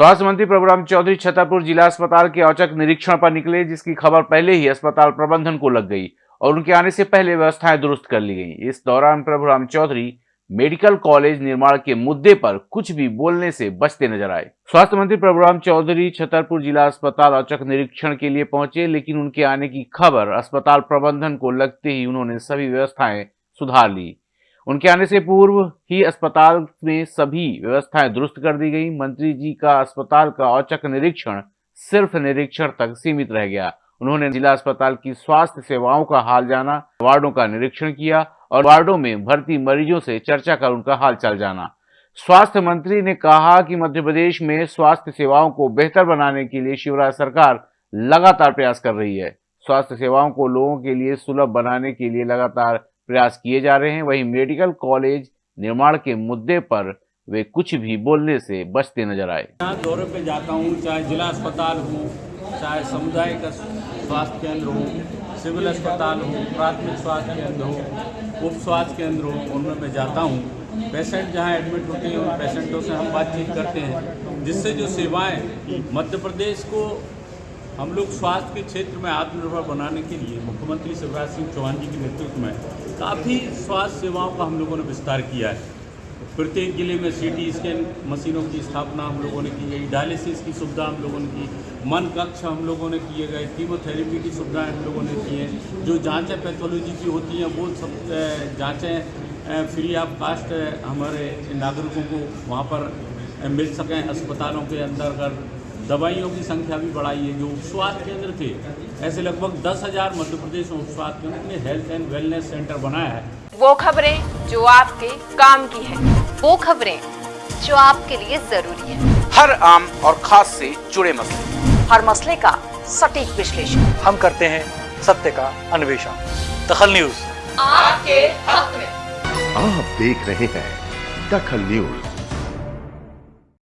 स्वास्थ्य मंत्री प्रभुराम चौधरी छतरपुर जिला अस्पताल के औचक निरीक्षण पर निकले, जिसकी खबर पहले ही अस्पताल प्रबंधन को लग गई और उनके आने से पहले व्यवस्थाएँ दुरुस्त कर ली गई। इस दौरान प्रभुराम चौधरी मेडिकल कॉलेज निर्माण के मुद्दे पर कुछ भी बोलने से बचते नज़र आए। स्वास्थ्य मंत्री प्रभुराम चौधरी छतरपुर जिला अस्पताल औचक निरीक्षण के लिए पहुँचे, लेकिन उनके आने की खबर अस्पताल प्रबंधन को लगते ही उन्होंने सभी व्यवस्थाएँ सुधार ली। उनके आने से पूर्व ही अस्पताल में सभी व्यवस्थाएँ दुरुस्त कर दी गई। मंत्री जी का अस्पताल का औचक निरीक्षण सिर्फ़ निरीक्षण तक सीमित रह गया। उन्होंने जिला अस्पताल की स्वास्थ्य सेवाओं का हाल जाना, वार्डों का निरीक्षण किया और वार्डों में भर्ती मरीजों से चर्चा कर उनका हाल चाल जाना। स्वास्थ्य मंत्री ने कहा कि मध्य प्रदेश में स्वास्थ्य सेवाओं को बेहतर बनाने के लिए शिवराज सरकार लगातार प्रयास कर रही है। स्वास्थ्य सेवाओं को लोगों के लिए सुलभ बनाने के लिए लगातार प्रयास किए जा रहे हैं। वहीं मेडिकल कॉलेज निर्माण के मुद्दे पर वे कुछ भी बोलने से बचते नज़र आए। यहाँ दौरे पे जाता हूँ, चाहे जिला अस्पताल हो, चाहे सामुदायिक स्वास्थ्य केंद्र हो, सिविल अस्पताल हो, प्राथमिक स्वास्थ्य केंद्र हो, उप स्वास्थ्य केंद्र हो, उनमें मैं जाता हूँ। पेशेंट जहाँ एडमिट होते हैं, उन पेशेंटों से हम बातचीत करते हैं, जिससे जो सेवाएँ मध्य प्रदेश को हम लोग स्वास्थ्य के क्षेत्र में आत्मनिर्भर बनाने के लिए मुख्यमंत्री शिवराज सिंह चौहान जी के नेतृत्व में काफ़ी स्वास्थ्य सेवाओं का हम लोगों ने विस्तार किया है। प्रत्येक ज़िले में सीटी स्कैन मशीनों की स्थापना हम लोगों ने की गई डायलिसिस की सुविधा हम लोगों ने की, मन कक्ष हम लोगों ने किए गए कीमोथेरेपी की सुविधाएँ हम लोगों ने की हैं। जो जांचें पैथोलॉजी की होती हैं, वो सब जांचें फ्री ऑफ़ कास्ट हमारे नागरिकों को वहाँ पर मिल सकें, अस्पतालों के अंदर अगर दवाइयों की संख्या भी बढ़ाई है जो उपस्वास्थ्य केंद्र थे। ऐसे लगभग दस हज़ार मध्य प्रदेश में उपस्वास्थ्य केंद्र ने हेल्थ एंड वेलनेस सेंटर बनाया है। वो खबरें जो आपके काम की है वो खबरें जो आपके लिए ज़रूरी है। हर आम और खास से जुड़े मसले। हर मसले का सटीक विश्लेषण। हम करते हैं सत्य का अन्वेषण। दखल न्यूज़। आपके हक में। आप देख रहे हैं दखल न्यूज़।